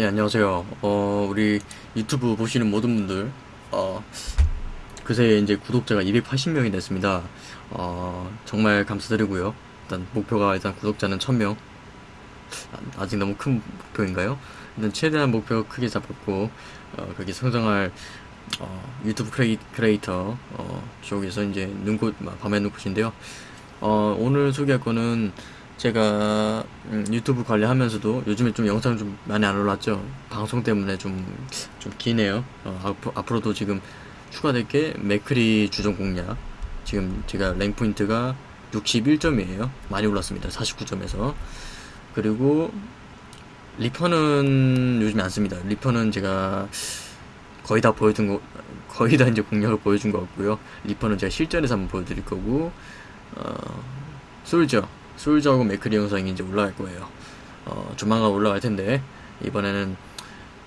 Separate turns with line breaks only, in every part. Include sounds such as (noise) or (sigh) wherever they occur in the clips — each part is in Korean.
예, 안녕하세요. 어, 우리 유튜브 보시는 모든 분들, 어, 그새 이제 구독자가 280명이 됐습니다. 어, 정말 감사드리고요. 일단 목표가 일단 구독자는 1000명. 아직 너무 큰 목표인가요? 일단 최대한 목표 크게 잡았고, 어, 크게 성장할, 어, 유튜브 크레이, 크리에이터, 어, 쪽에서 이제 눈꽃, 밤의 눈꽃인데요. 어, 오늘 소개할 거는 제가 음, 유튜브 관리하면서도 요즘에 좀 영상 좀 많이 안 올랐죠. 방송 때문에 좀, 좀 기네요. 어, 앞, 앞으로도 지금 추가될 게 맥크리 주전 공략. 지금 제가 랭 포인트가 61점이에요. 많이 올랐습니다. 49점에서. 그리고 리퍼는 요즘에 안 씁니다. 리퍼는 제가 거의 다 보여준 거, 거의 다 이제 공략을 보여준 것 같고요. 리퍼는 제가 실전에서 한번 보여드릴 거고, 어, 솔저. 솔저하고 맥크리 영상이 이제 올라갈 거예요. 어, 조만간 올라갈 텐데, 이번에는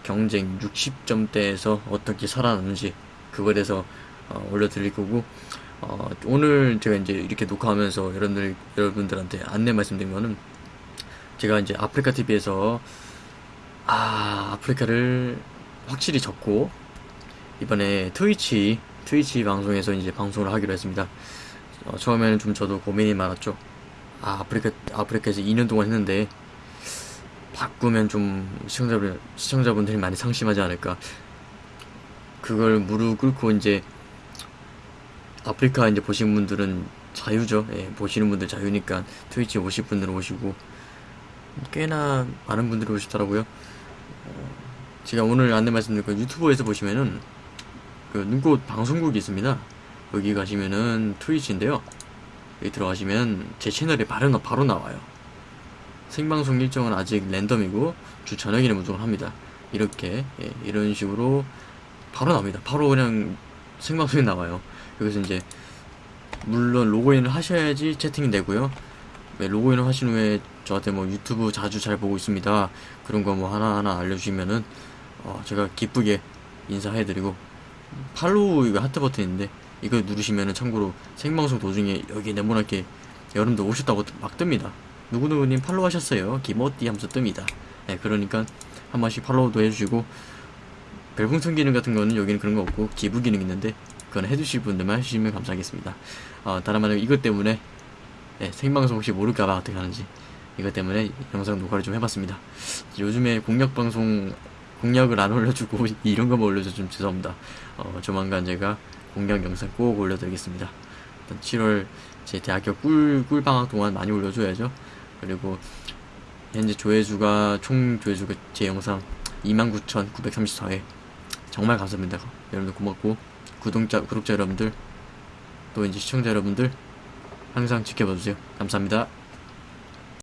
경쟁 60점대에서 어떻게 살아남는지, 그거에 대해서 어, 올려드릴 거고, 어, 오늘 제가 이제 이렇게 녹화하면서 여러분들, 여러분들한테 안내 말씀드리면은, 제가 이제 아프리카 TV에서, 아, 아프리카를 확실히 접고, 이번에 트위치, 트위치 방송에서 이제 방송을 하기로 했습니다. 어, 처음에는 좀 저도 고민이 많았죠. 아, 아프리카, 아프리카에서 2년 동안 했는데, 바꾸면 좀 시청자분, 시청자분들이 많이 상심하지 않을까. 그걸 무릎 꿇고 이제, 아프리카 이제 보신 분들은 자유죠. 예, 보시는 분들 자유니까 트위치 오실 분들은 오시고, 꽤나 많은 분들이 오시더라고요. 어, 제가 오늘 안내 말씀드릴 건 유튜브에서 보시면은, 그 눈꽃 방송국이 있습니다. 여기 가시면은 트위치인데요. 여기 들어가시면 제 채널에 바로, 나- 바로 나와요. 생방송 일정은 아직 랜덤이고 주 저녁에는 무조건 합니다. 이렇게 예, 이런 식으로 바로 나옵니다. 바로 그냥 생방송에 나와요. 여기서 이제 물론 로그인을 하셔야지 채팅이 되고요. 네, 로그인을 하신 후에 저한테 뭐 유튜브 자주 잘 보고 있습니다. 그런 거 뭐 하나하나 알려주시면은 어, 제가 기쁘게 인사해드리고 팔로우 이거 하트 버튼인데 이거 누르시면은 참고로 생방송 도중에 여기 네모나게 여러분들 오셨다고 막 뜹니다. 누구누구님 팔로우 하셨어요. 기모띠 하면서 뜹니다. 네, 그러니까 한 번씩 팔로우도 해주시고 별풍선 기능 같은 거는 여기는 그런 거 없고 기부 기능 있는데 그건 해주실 분들만 해주시면 감사하겠습니다. 어, 다른 말로 이것 때문에 네, 생방송 혹시 모를까봐 어떻게 하는지 이것 때문에 영상 녹화를 좀 해봤습니다. 요즘에 공략 방송 공략을 안 올려주고 (laughs) 이런 거만 올려줘 좀 죄송합니다. 어, 조만간 제가 공략 영상 꼭 올려드리겠습니다. 일단 7월 제 대학교 꿀, 꿀방학 동안 많이 올려줘야죠. 그리고 현재 조회수가 총 조회수가 제 영상 29,934회 정말 감사합니다. 여러분들 고맙고 구독자 구독자 여러분들 또 이제 시청자 여러분들 항상 지켜봐주세요. 감사합니다.